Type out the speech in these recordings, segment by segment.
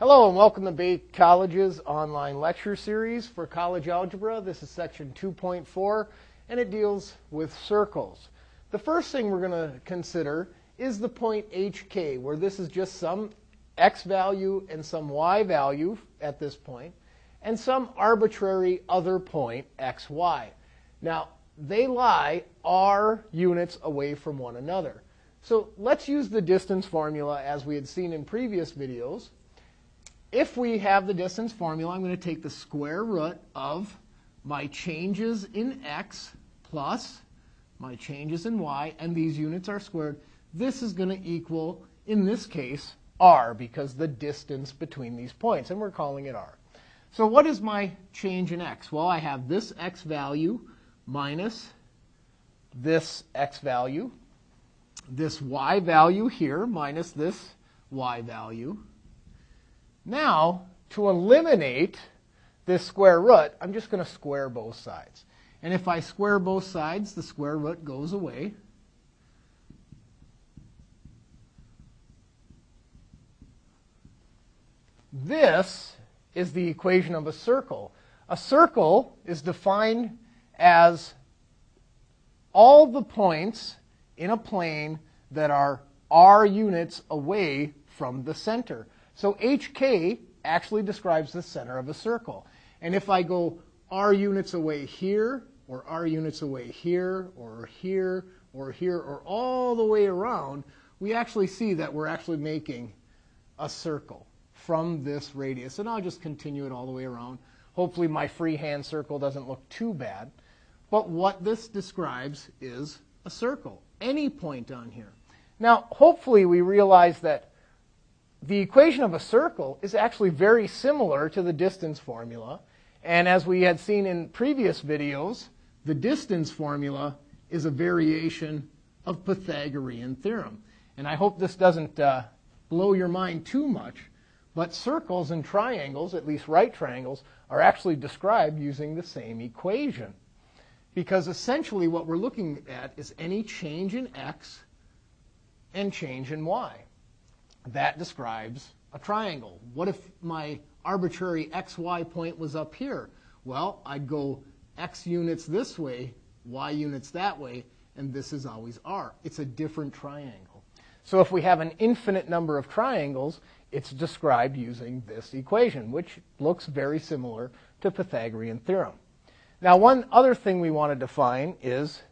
Hello and welcome to Bate College's online lecture series for college algebra. This is section 2.4 and it deals with circles. The first thing we're going to consider is the point hk where this is just some x value and some y value at this point and some arbitrary other point xy. Now they lie r units away from one another. So let's use the distance formula as we had seen in previous videos if we have the distance formula, I'm going to take the square root of my changes in x plus my changes in y, and these units are squared. This is going to equal, in this case, r, because the distance between these points, and we're calling it r. So what is my change in x? Well, I have this x value minus this x value, this y value here minus this y value, now, to eliminate this square root, I'm just going to square both sides. And if I square both sides, the square root goes away. This is the equation of a circle. A circle is defined as all the points in a plane that are r units away from the center. So HK actually describes the center of a circle. And if I go r units away here, or r units away here, or here, or here, or all the way around, we actually see that we're actually making a circle from this radius. And I'll just continue it all the way around. Hopefully my freehand circle doesn't look too bad. But what this describes is a circle, any point on here. Now, hopefully we realize that the equation of a circle is actually very similar to the distance formula. And as we had seen in previous videos, the distance formula is a variation of Pythagorean theorem. And I hope this doesn't uh, blow your mind too much, but circles and triangles, at least right triangles, are actually described using the same equation. Because essentially what we're looking at is any change in x and change in y that describes a triangle. What if my arbitrary xy point was up here? Well, I'd go x units this way, y units that way, and this is always r. It's a different triangle. So if we have an infinite number of triangles, it's described using this equation, which looks very similar to Pythagorean theorem. Now, one other thing we want to define is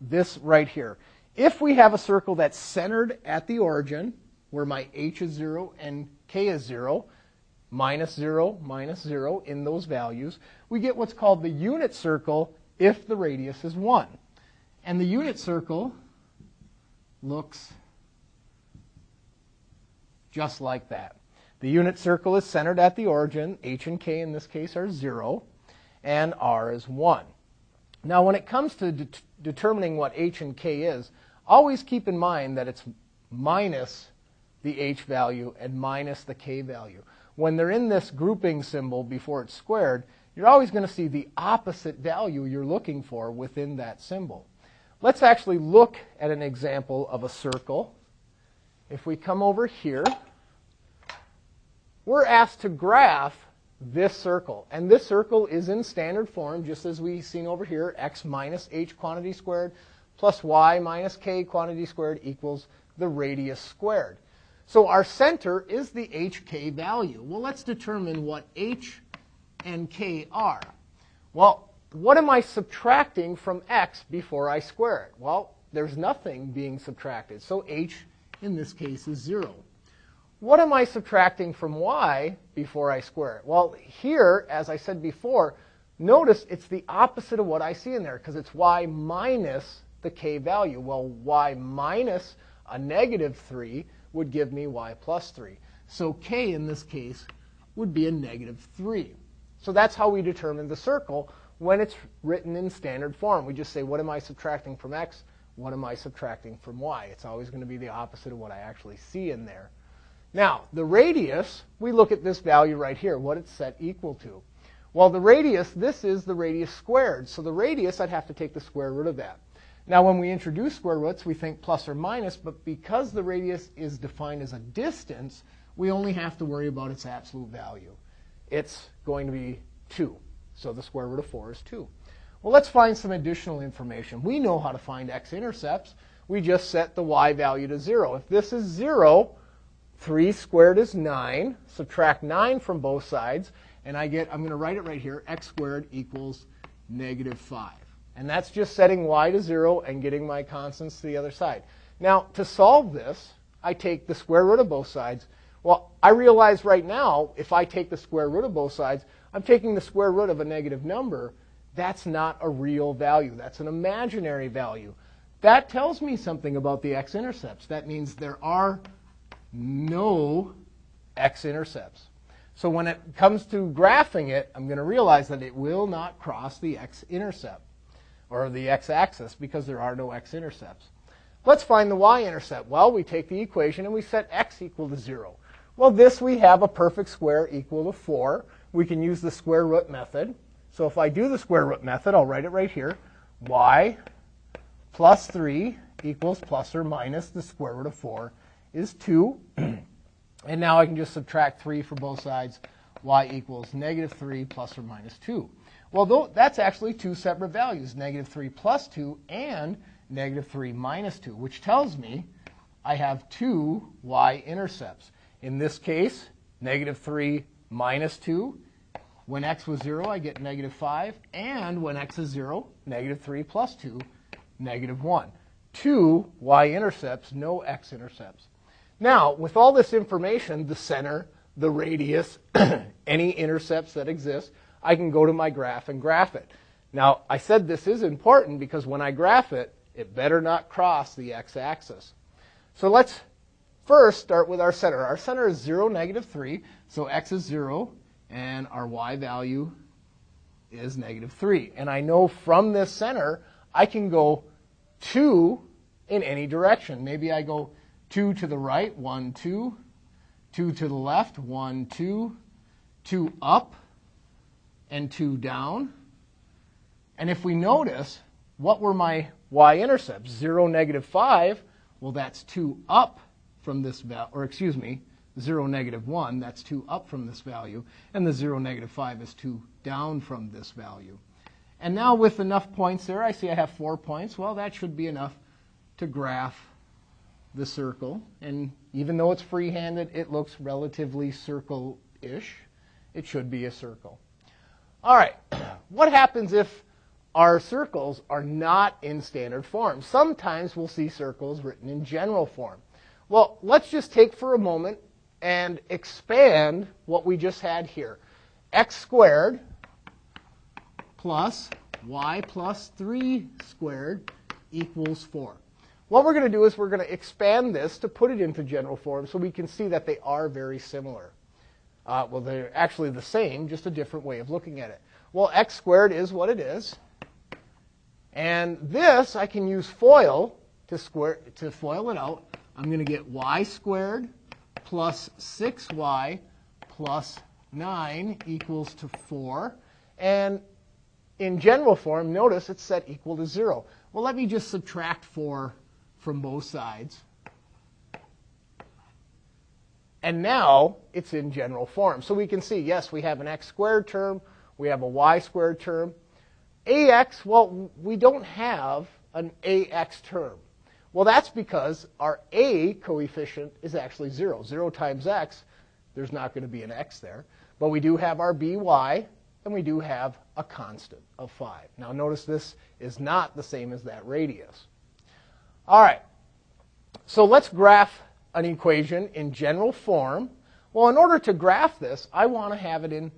this right here. If we have a circle that's centered at the origin, where my h is 0 and k is 0, minus 0, minus 0 in those values, we get what's called the unit circle if the radius is 1. And the unit circle looks just like that. The unit circle is centered at the origin. h and k in this case are 0, and r is 1. Now, when it comes to de determining what h and k is, always keep in mind that it's minus the h value and minus the k value. When they're in this grouping symbol before it's squared, you're always going to see the opposite value you're looking for within that symbol. Let's actually look at an example of a circle. If we come over here, we're asked to graph this circle. And this circle is in standard form, just as we've seen over here, x minus h quantity squared plus y minus k quantity squared equals the radius squared. So our center is the hk value. Well, let's determine what h and k are. Well, what am I subtracting from x before I square it? Well, there's nothing being subtracted. So h, in this case, is 0. What am I subtracting from y before I square it? Well, here, as I said before, notice it's the opposite of what I see in there because it's y minus the k value. Well, y minus a negative 3 would give me y plus 3. So k in this case would be a negative 3. So that's how we determine the circle when it's written in standard form. We just say, what am I subtracting from x? What am I subtracting from y? It's always going to be the opposite of what I actually see in there. Now, the radius, we look at this value right here, what it's set equal to. Well, the radius, this is the radius squared. So the radius, I'd have to take the square root of that. Now, when we introduce square roots, we think plus or minus, but because the radius is defined as a distance, we only have to worry about its absolute value. It's going to be 2. So the square root of 4 is 2. Well, let's find some additional information. We know how to find x-intercepts. We just set the y value to 0. If this is 0, 3 squared is 9. Subtract 9 from both sides, and I get, I'm going to write it right here, x squared equals negative 5. And that's just setting y to 0 and getting my constants to the other side. Now, to solve this, I take the square root of both sides. Well, I realize right now, if I take the square root of both sides, I'm taking the square root of a negative number. That's not a real value. That's an imaginary value. That tells me something about the x-intercepts. That means there are no x-intercepts. So when it comes to graphing it, I'm going to realize that it will not cross the x-intercept or the x-axis because there are no x-intercepts. Let's find the y-intercept. Well, we take the equation and we set x equal to 0. Well, this we have a perfect square equal to 4. We can use the square root method. So if I do the square root method, I'll write it right here. y plus 3 equals plus or minus the square root of 4 is 2. and now I can just subtract 3 for both sides. y equals negative 3 plus or minus 2. Well, that's actually two separate values, negative 3 plus 2 and negative 3 minus 2, which tells me I have two y-intercepts. In this case, negative 3 minus 2. When x was 0, I get negative 5. And when x is 0, negative 3 plus 2, negative 1. Two y-intercepts, no x-intercepts. Now, with all this information, the center, the radius, any intercepts that exist, I can go to my graph and graph it. Now, I said this is important because when I graph it, it better not cross the x-axis. So let's first start with our center. Our center is 0, negative 3, so x is 0, and our y value is negative 3. And I know from this center, I can go 2 in any direction. Maybe I go 2 to the right, 1, 2, 2 to the left, 1, 2, 2 up, and 2 down. And if we notice, what were my y-intercepts? 0, negative 5. Well, that's 2 up from this value, or excuse me, 0, negative 1. That's 2 up from this value. And the 0, negative 5 is 2 down from this value. And now with enough points there, I see I have 4 points. Well, that should be enough to graph the circle. And even though it's free-handed, it looks relatively circle-ish. It should be a circle. All right, what happens if our circles are not in standard form? Sometimes we'll see circles written in general form. Well, let's just take for a moment and expand what we just had here. x squared plus y plus 3 squared equals 4. What we're going to do is we're going to expand this to put it into general form so we can see that they are very similar. Uh, well, they're actually the same, just a different way of looking at it. Well, x squared is what it is. And this, I can use FOIL to, square, to FOIL it out. I'm going to get y squared plus 6y plus 9 equals to 4. And in general form, notice it's set equal to 0. Well, let me just subtract 4 from both sides. And now it's in general form. So we can see, yes, we have an x squared term, we have a y squared term. ax, well, we don't have an ax term. Well, that's because our a coefficient is actually 0. 0 times x, there's not going to be an x there. But we do have our by, and we do have a constant of 5. Now, notice this is not the same as that radius. All right, so let's graph an equation in general form. Well, in order to graph this, I want to have it in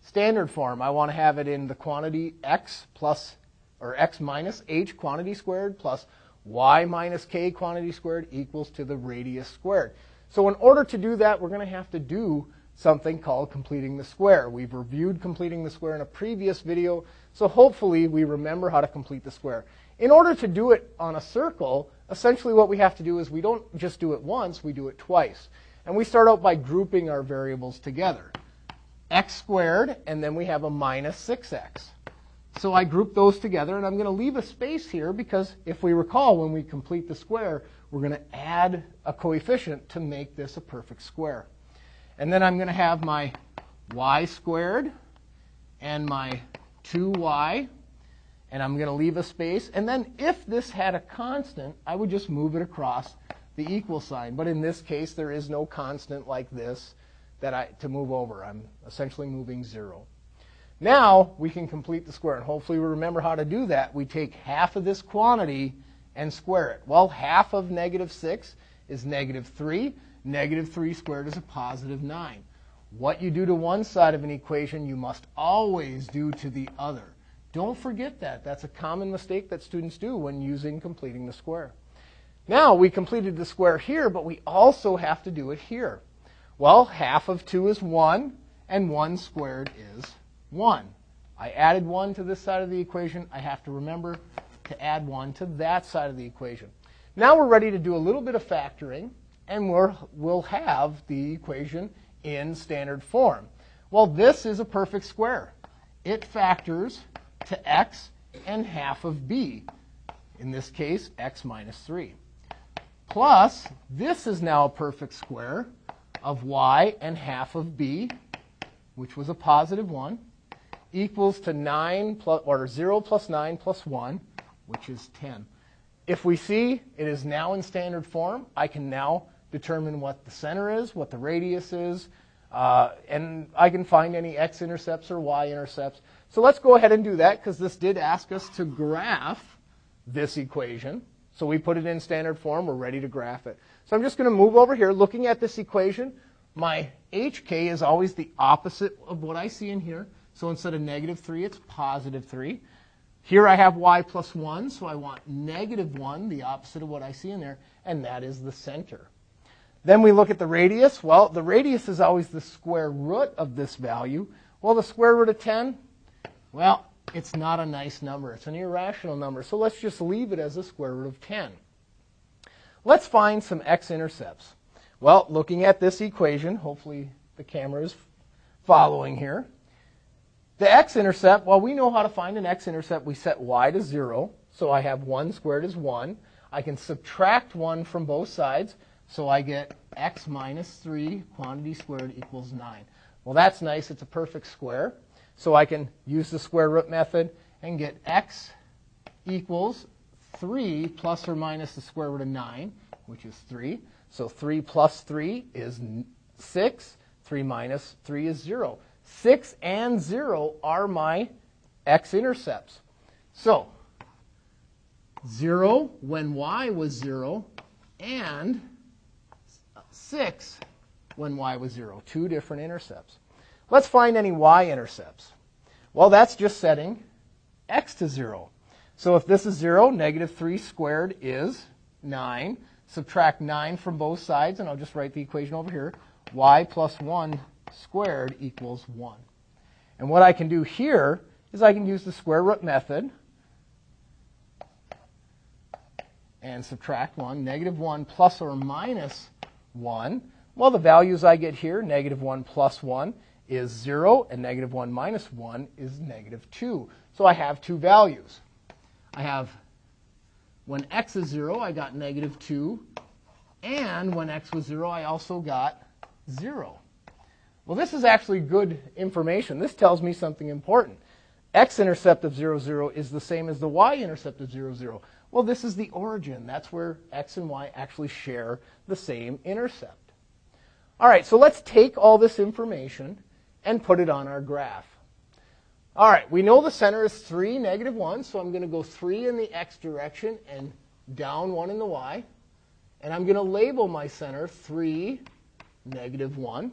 standard form. I want to have it in the quantity x plus, or x minus h quantity squared plus y minus k quantity squared equals to the radius squared. So in order to do that, we're going to have to do something called completing the square. We've reviewed completing the square in a previous video, so hopefully we remember how to complete the square. In order to do it on a circle, essentially what we have to do is we don't just do it once, we do it twice. And we start out by grouping our variables together. x squared, and then we have a minus 6x. So I group those together, and I'm going to leave a space here because if we recall, when we complete the square, we're going to add a coefficient to make this a perfect square. And then I'm going to have my y squared and my 2y, and I'm going to leave a space. And then if this had a constant, I would just move it across the equal sign. But in this case, there is no constant like this that I, to move over. I'm essentially moving 0. Now we can complete the square, and hopefully we remember how to do that. We take half of this quantity and square it. Well, half of negative 6 is negative 3. Negative 3 squared is a positive 9. What you do to one side of an equation, you must always do to the other. Don't forget that. That's a common mistake that students do when using completing the square. Now, we completed the square here, but we also have to do it here. Well, half of 2 is 1, and 1 squared is 1. I added 1 to this side of the equation. I have to remember to add 1 to that side of the equation. Now we're ready to do a little bit of factoring, and we will have the equation in standard form. Well, this is a perfect square. It factors to x and half of b, in this case, x minus 3. Plus, this is now a perfect square of y and half of b, which was a positive 1 equals to 9 plus, or 0 plus 9 plus 1, which is 10. If we see it is now in standard form, I can now determine what the center is, what the radius is, uh, and I can find any x-intercepts or y-intercepts. So let's go ahead and do that because this did ask us to graph this equation. So we put it in standard form. We're ready to graph it. So I'm just going to move over here. Looking at this equation, my hk is always the opposite of what I see in here. So instead of negative 3, it's positive 3. Here I have y plus 1, so I want negative 1, the opposite of what I see in there, and that is the center. Then we look at the radius. Well, the radius is always the square root of this value. Well, the square root of 10, well, it's not a nice number. It's an irrational number. So let's just leave it as the square root of 10. Let's find some x-intercepts. Well, looking at this equation, hopefully the camera is following here. The x-intercept, well, we know how to find an x-intercept. We set y to 0, so I have 1 squared is 1. I can subtract 1 from both sides, so I get x minus 3 quantity squared equals 9. Well, that's nice. It's a perfect square. So I can use the square root method and get x equals 3 plus or minus the square root of 9, which is 3. So 3 plus 3 is 6. 3 minus 3 is 0. 6 and 0 are my x-intercepts. So, 0 when y was 0, and 6 when y was 0. Two different intercepts. Let's find any y-intercepts. Well, that's just setting x to 0. So if this is 0, negative 3 squared is 9. Subtract 9 from both sides, and I'll just write the equation over here. y plus 1 squared equals 1. And what I can do here is I can use the square root method and subtract 1. Negative 1 plus or minus 1. Well, the values I get here, negative 1 plus 1 is 0, and negative 1 minus 1 is negative 2. So I have two values. I have, when x is 0, I got negative 2, and when x was 0, I also got 0. Well, this is actually good information. This tells me something important. X-intercept of 0, 0 is the same as the y-intercept of 0, 0. Well, this is the origin. That's where x and y actually share the same intercept. All right, so let's take all this information and put it on our graph. All right, we know the center is 3, negative 1, so I'm going to go 3 in the x direction and down 1 in the y. And I'm going to label my center 3, negative 1.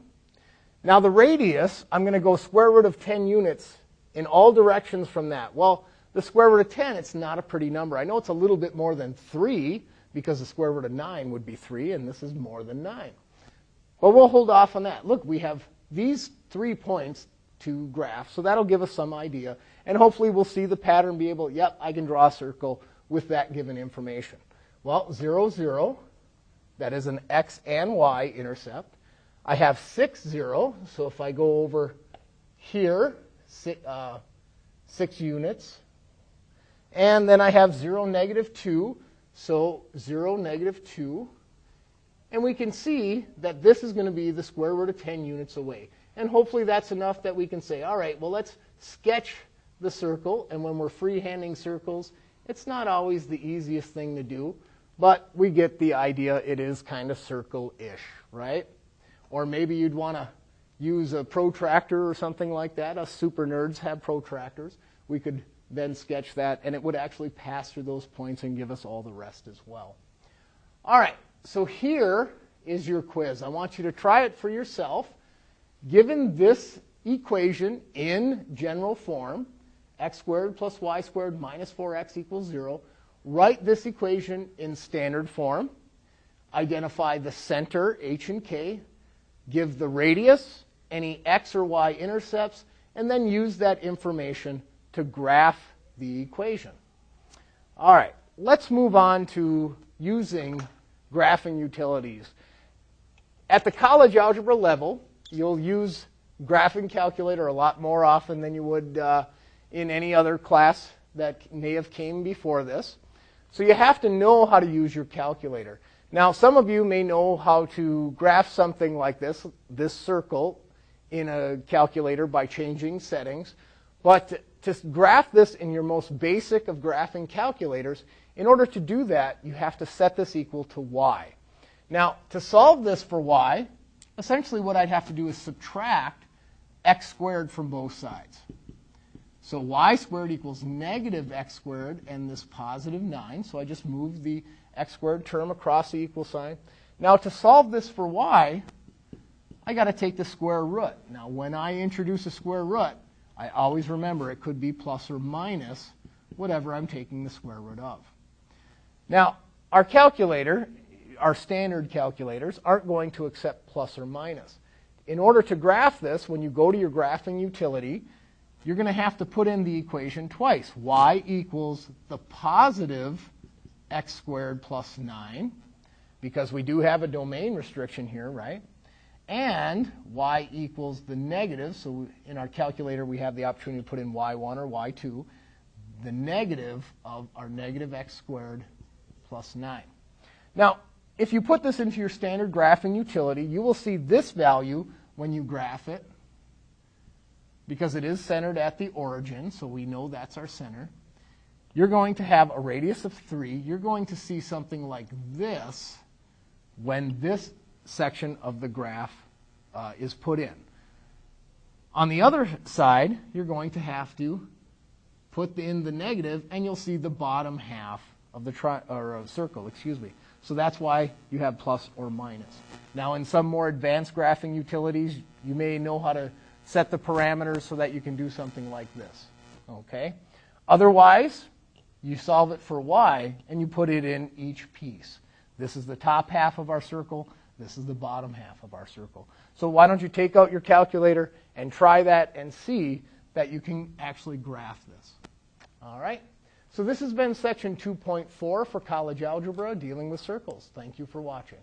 Now the radius, I'm going to go square root of 10 units in all directions from that. Well, the square root of 10, it's not a pretty number. I know it's a little bit more than 3 because the square root of 9 would be 3, and this is more than 9. But we'll hold off on that. Look, we have these three points to graph, so that'll give us some idea. And hopefully we'll see the pattern, be able, yep, I can draw a circle with that given information. Well, 0, 0, that is an x and y intercept. I have 6, 0. So if I go over here, uh, 6 units. And then I have 0, negative 2, so 0, negative 2. And we can see that this is going to be the square root of 10 units away. And hopefully that's enough that we can say, all right, well, let's sketch the circle. And when we're freehanding circles, it's not always the easiest thing to do. But we get the idea. It is kind of circle-ish, right? Or maybe you'd want to use a protractor or something like that. Us super nerds have protractors. We could then sketch that, and it would actually pass through those points and give us all the rest as well. All right, so here is your quiz. I want you to try it for yourself. Given this equation in general form, x squared plus y squared minus 4x equals 0, write this equation in standard form. Identify the center, h and k. Give the radius, any x or y intercepts, and then use that information to graph the equation. All right, let's move on to using graphing utilities. At the college algebra level, you'll use graphing calculator a lot more often than you would uh, in any other class that may have came before this. So you have to know how to use your calculator. Now, some of you may know how to graph something like this, this circle, in a calculator by changing settings. But to graph this in your most basic of graphing calculators, in order to do that, you have to set this equal to y. Now, to solve this for y, essentially what I'd have to do is subtract x squared from both sides. So y squared equals negative x squared and this positive 9. So I just move the x squared term across the equal sign. Now to solve this for y, I got to take the square root. Now when I introduce a square root, I always remember it could be plus or minus whatever I'm taking the square root of. Now, our calculator, our standard calculators, aren't going to accept plus or minus. In order to graph this, when you go to your graphing utility, you're going to have to put in the equation twice. y equals the positive x squared plus 9, because we do have a domain restriction here, right? And y equals the negative, so in our calculator we have the opportunity to put in y1 or y2, the negative of our negative x squared plus 9. Now, if you put this into your standard graphing utility, you will see this value when you graph it because it is centered at the origin, so we know that's our center. You're going to have a radius of 3. You're going to see something like this when this section of the graph uh, is put in. On the other side, you're going to have to put in the negative, and you'll see the bottom half of the tri- or uh, circle, excuse me. So that's why you have plus or minus. Now, in some more advanced graphing utilities, you may know how to set the parameters so that you can do something like this. Okay? Otherwise, you solve it for y and you put it in each piece. This is the top half of our circle. This is the bottom half of our circle. So why don't you take out your calculator and try that and see that you can actually graph this. All right? So this has been section 2.4 for college algebra, dealing with circles. Thank you for watching.